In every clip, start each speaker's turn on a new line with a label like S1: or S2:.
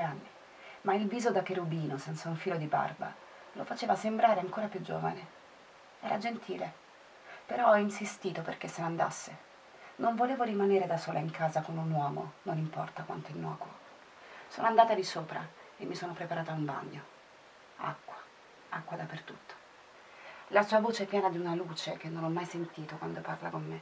S1: anni, ma il viso da cherubino senza un filo di barba lo faceva sembrare ancora più giovane. Era gentile, però ho insistito perché se ne andasse. Non volevo rimanere da sola in casa con un uomo, non importa quanto innocuo. Sono andata di sopra e mi sono preparata un bagno. Acqua, acqua dappertutto. La sua voce è piena di una luce che non ho mai sentito quando parla con me.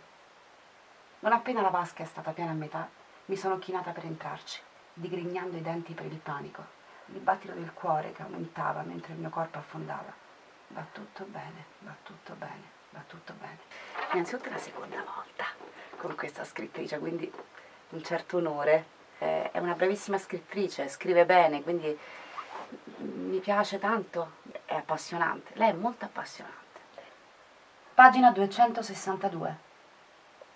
S1: Non appena la vasca è stata piena a metà, mi sono chinata per entrarci, digrignando i denti per il panico, il battito del cuore che aumentava mentre il mio corpo affondava. Va tutto bene, va tutto bene, va tutto bene. Innanzitutto è la seconda volta con questa scrittrice, quindi un certo onore. È una bravissima scrittrice, scrive bene, quindi mi piace tanto, è appassionante. Lei è molto appassionante. Pagina 262.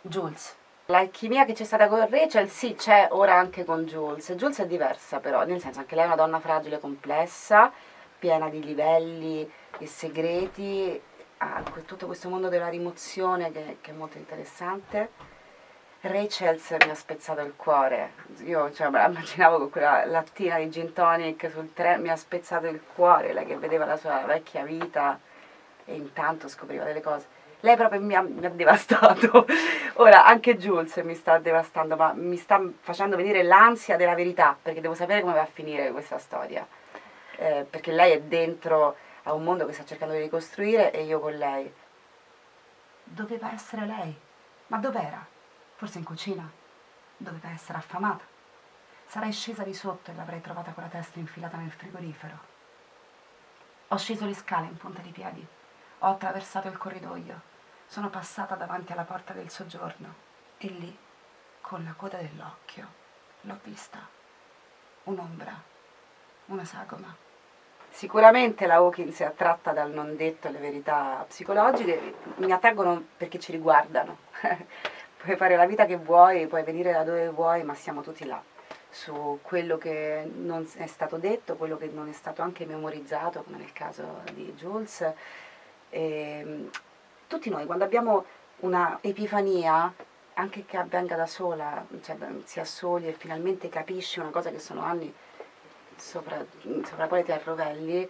S1: Jules. L'alchimia che c'è stata con Rachel, sì, c'è ora anche con Jules. Jules è diversa però, nel senso anche lei è una donna fragile e complessa, piena di livelli e segreti, ha tutto questo mondo della rimozione che, che è molto interessante. Rachel mi ha spezzato il cuore, io cioè, me la immaginavo con quella lattina di gin tonic sul treno, mi ha spezzato il cuore, lei che vedeva la sua vecchia vita e intanto scopriva delle cose lei proprio mi ha, mi ha, devastato. Ora anche Jules mi sta devastando, ma mi sta facendo venire l'ansia della verità, perché devo sapere come va a finire questa storia. Eh, perché lei è dentro a un mondo che sta cercando di ricostruire e io con lei. Doveva essere lei. Ma dov'era? Forse in cucina? Doveva essere affamata. Sarei scesa di sotto e l'avrei trovata con la testa infilata nel frigorifero. Ho sceso le scale in punta di piedi. Ho attraversato il corridoio sono passata davanti alla porta del soggiorno e lì, con la coda dell'occhio, l'ho vista. Un'ombra, una sagoma. Sicuramente la Hawkins è attratta dal non detto le verità psicologiche, mi attraggono perché ci riguardano. puoi fare la vita che vuoi, puoi venire da dove vuoi, ma siamo tutti là su quello che non è stato detto, quello che non è stato anche memorizzato, come nel caso di Jules. E, ehm, tutti noi quando abbiamo una epifania, anche che avvenga da sola, cioè sia soli e finalmente capisci una cosa che sono anni sopra, sopra quale ti arrovelli,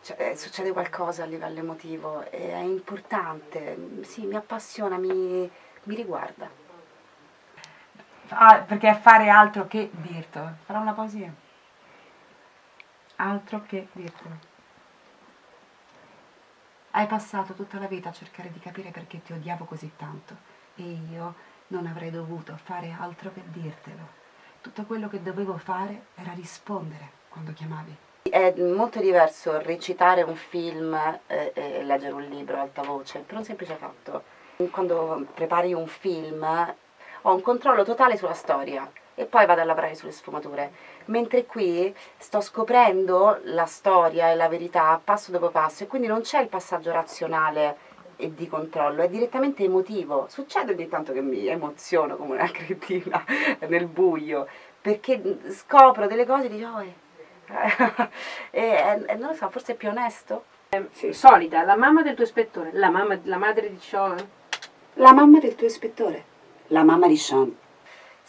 S1: cioè, succede qualcosa a livello emotivo è importante, sì, mi appassiona, mi, mi riguarda.
S2: Ah, perché fare altro che dirtelo. Farò una poesia. Altro che dirtelo. Hai passato tutta la vita a cercare di capire perché ti odiavo così tanto e io non avrei dovuto fare altro che dirtelo. Tutto quello che dovevo fare era rispondere quando chiamavi.
S1: È molto diverso recitare un film e, e leggere un libro a alta voce, per un semplice fatto. Quando prepari un film ho un controllo totale sulla storia e poi vado a lavorare sulle sfumature. Mentre qui sto scoprendo la storia e la verità passo dopo passo e quindi non c'è il passaggio razionale e di controllo, è direttamente emotivo. Succede ogni tanto che mi emoziono come una cretina nel buio, perché scopro delle cose e dico, oh, eh. e, e, non lo so, forse è più onesto.
S3: Eh, sì. Solita, la mamma del tuo ispettore, la, mamma, la madre di Sean.
S1: La mamma del tuo ispettore, la mamma di Sean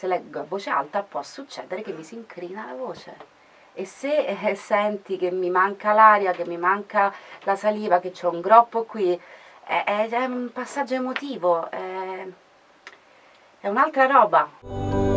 S1: se leggo a voce alta può succedere che mi si incrina la voce e se eh, senti che mi manca l'aria, che mi manca la saliva, che c'è un groppo qui, è, è, è un passaggio emotivo, è, è un'altra roba.